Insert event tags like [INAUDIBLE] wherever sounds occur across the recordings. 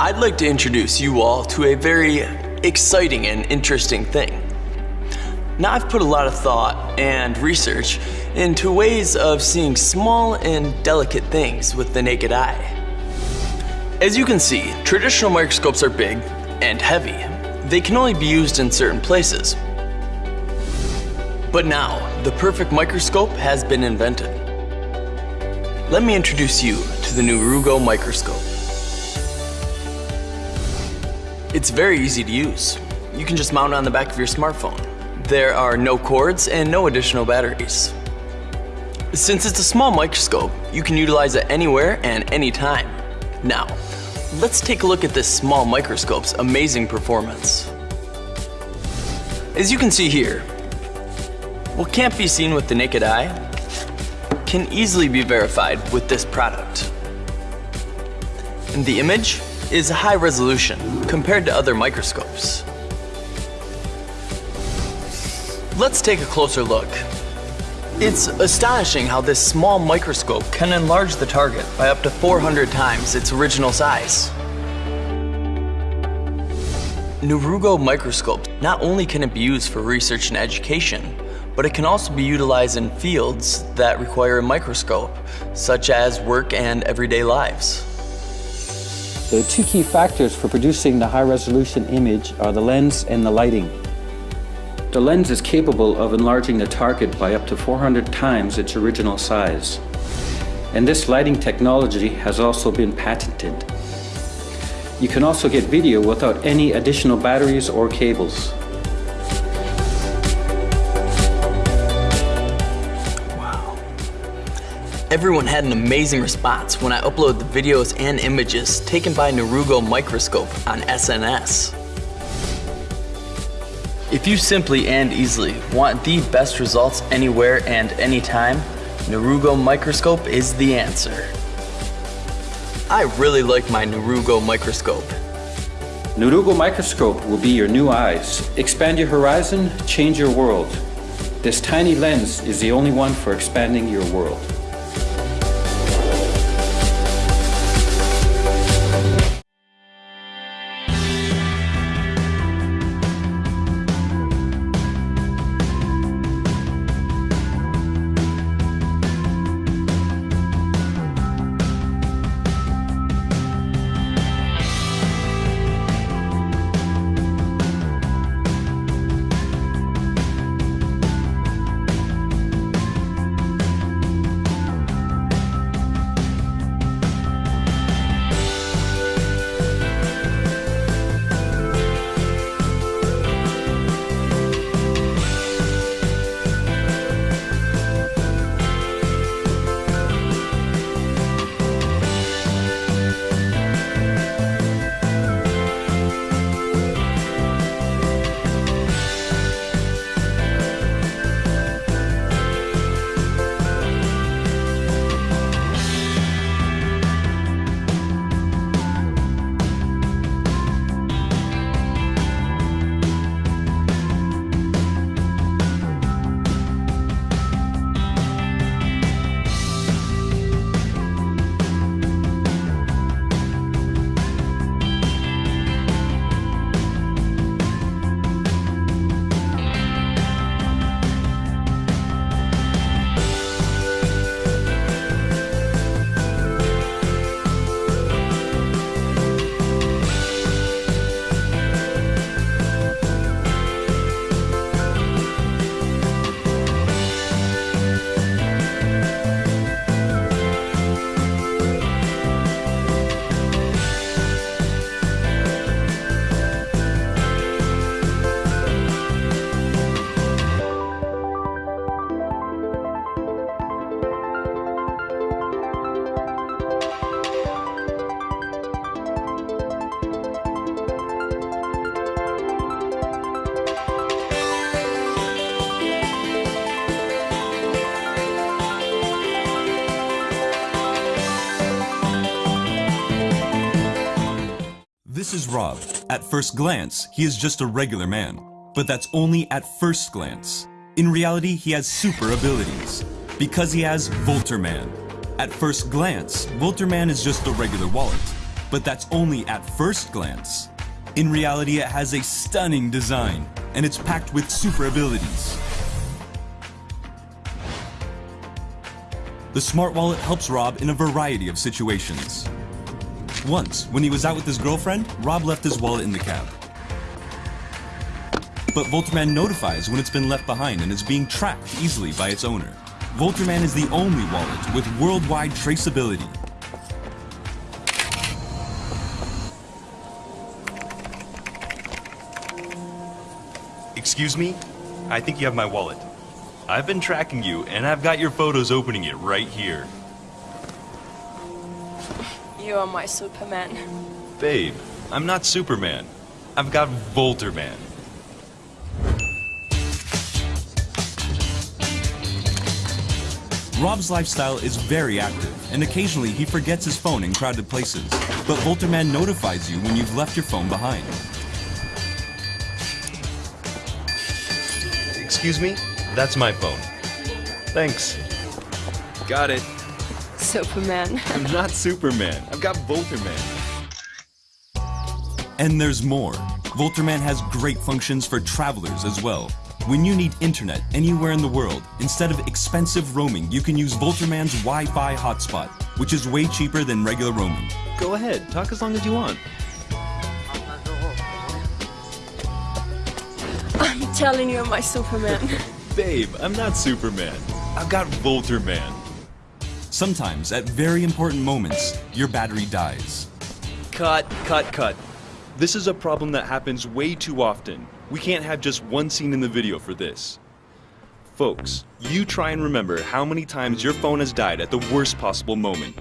I'd like to introduce you all to a very exciting and interesting thing. Now I've put a lot of thought and research into ways of seeing small and delicate things with the naked eye. As you can see, traditional microscopes are big and heavy. They can only be used in certain places. But now, the perfect microscope has been invented. Let me introduce you to the new Rugo microscope. It's very easy to use. You can just mount it on the back of your smartphone. There are no cords and no additional batteries. Since it's a small microscope, you can utilize it anywhere and anytime. Now, let's take a look at this small microscope's amazing performance. As you can see here, what can't be seen with the naked eye can easily be verified with this product. And the image is high resolution compared to other microscopes. Let's take a closer look. It's astonishing how this small microscope can enlarge the target by up to 400 times its original size. Nurugo microscope, not only can it be used for research and education, but it can also be utilized in fields that require a microscope, such as work and everyday lives. The two key factors for producing the high-resolution image are the lens and the lighting. The lens is capable of enlarging the target by up to 400 times its original size. And this lighting technology has also been patented. You can also get video without any additional batteries or cables. Everyone had an amazing response when I uploaded the videos and images taken by Nurugo Microscope on SNS. If you simply and easily want the best results anywhere and anytime, Nurugo Microscope is the answer. I really like my Nurugo Microscope. Nurugo Microscope will be your new eyes. Expand your horizon, change your world. This tiny lens is the only one for expanding your world. This is Rob. At first glance, he is just a regular man. But that's only at first glance. In reality, he has super abilities. Because he has Volterman. At first glance, Volterman is just a regular wallet. but that's only at first glance. In reality, it has a stunning design, and it's packed with super abilities. The smart wallet helps Rob in a variety of situations. Once, when he was out with his girlfriend, Rob left his wallet in the cab. But Volterman notifies when it's been left behind and is being tracked easily by its owner. Volterman is the only wallet with worldwide traceability. Excuse me? I think you have my wallet. I've been tracking you, and I've got your photos opening it right here. You are my Superman. Babe, I'm not Superman. I've got Volterman. Rob's lifestyle is very active, and occasionally he forgets his phone in crowded places. But Volterman notifies you when you've left your phone behind. Excuse me? That's my phone. Thanks. Got it. Superman. [LAUGHS] I'm not Superman. I've got Volterman. And there's more. Volterman has great functions for travelers as well. When you need internet anywhere in the world, instead of expensive roaming, you can use Volterman's Wi-Fi hotspot, which is way cheaper than regular roaming. Go ahead. Talk as long as you want. I'm telling you, I'm my Superman. [LAUGHS] Babe, I'm not Superman. I've got Volterman. Sometimes, at very important moments, your battery dies. Cut, cut, cut. This is a problem that happens way too often. We can't have just one scene in the video for this. Folks, you try and remember how many times your phone has died at the worst possible moment.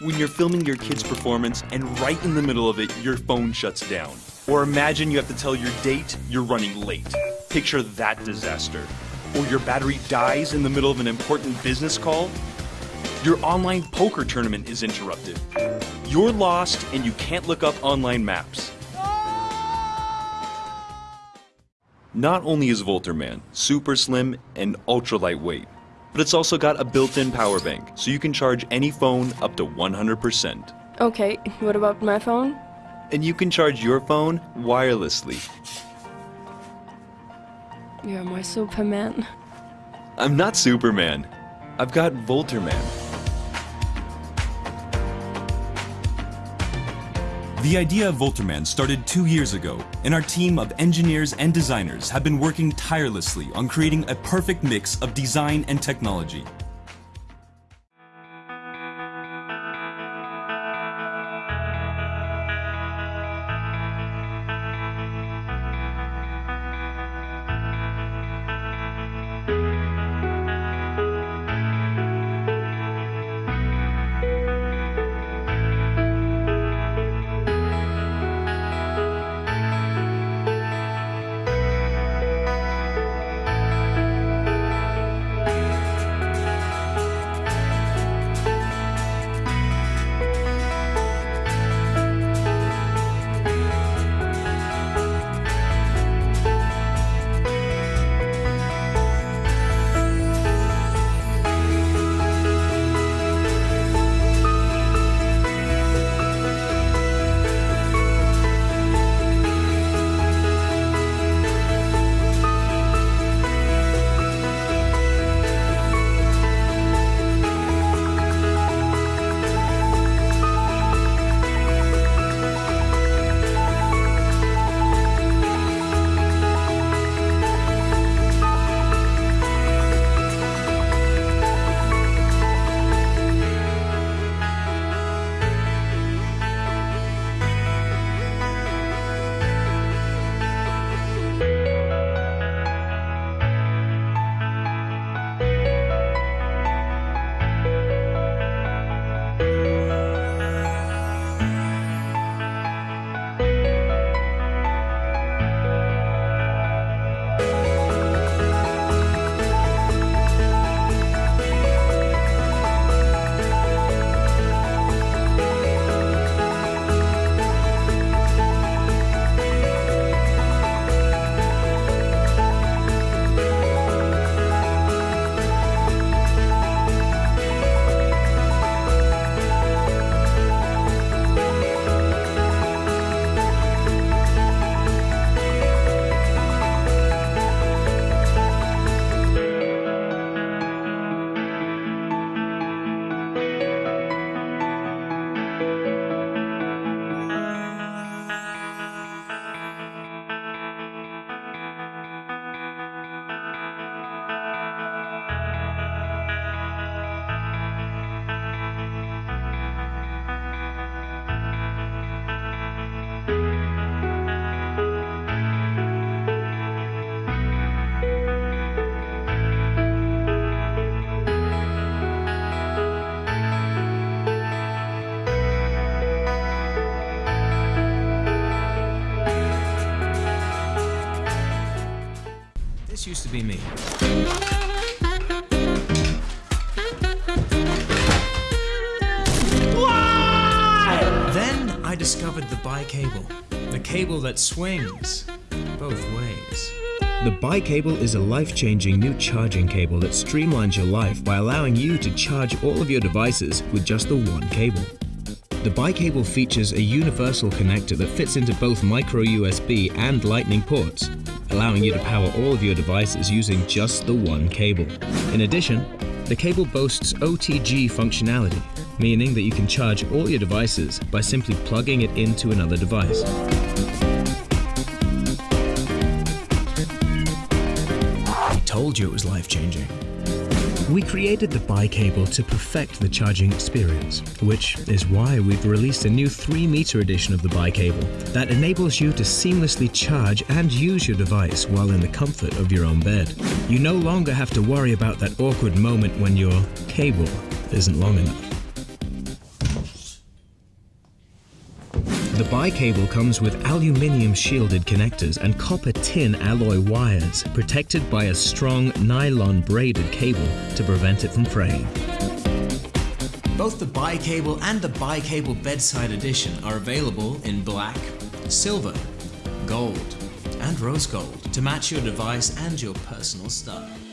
When you're filming your kid's performance and right in the middle of it, your phone shuts down. Or imagine you have to tell your date you're running late. Picture that disaster. Or your battery dies in the middle of an important business call. Your online poker tournament is interrupted. You're lost and you can't look up online maps. Not only is Volterman super slim and ultra lightweight, but it's also got a built-in power bank, so you can charge any phone up to 100%. okay, what about my phone? And you can charge your phone wirelessly. You're my Superman. I'm not Superman. I've got Volterman. The idea of Volterman started two years ago, and our team of engineers and designers have been working tirelessly on creating a perfect mix of design and technology. To be me. Then I discovered the bi-cable. The cable that swings both ways. The Bi-Cable is a life-changing new charging cable that streamlines your life by allowing you to charge all of your devices with just the one cable. The Bi-Cable features a universal connector that fits into both micro USB and lightning ports, allowing you to power all of your devices using just the one cable. In addition, the cable boasts OTG functionality, meaning that you can charge all your devices by simply plugging it into another device. I told you it was life-changing. We created the Bi-Cable to perfect the charging experience, which is why we've released a new 3-meter edition of the Bi-Cable that enables you to seamlessly charge and use your device while in the comfort of your own bed. You no longer have to worry about that awkward moment when your cable isn't long enough. The Bi-Cable comes with aluminium shielded connectors and copper tin alloy wires protected by a strong nylon braided cable to prevent it from fraying. Both the bi-cable and the bi-cable bedside edition are available in black, silver, gold, and rose gold to match your device and your personal style.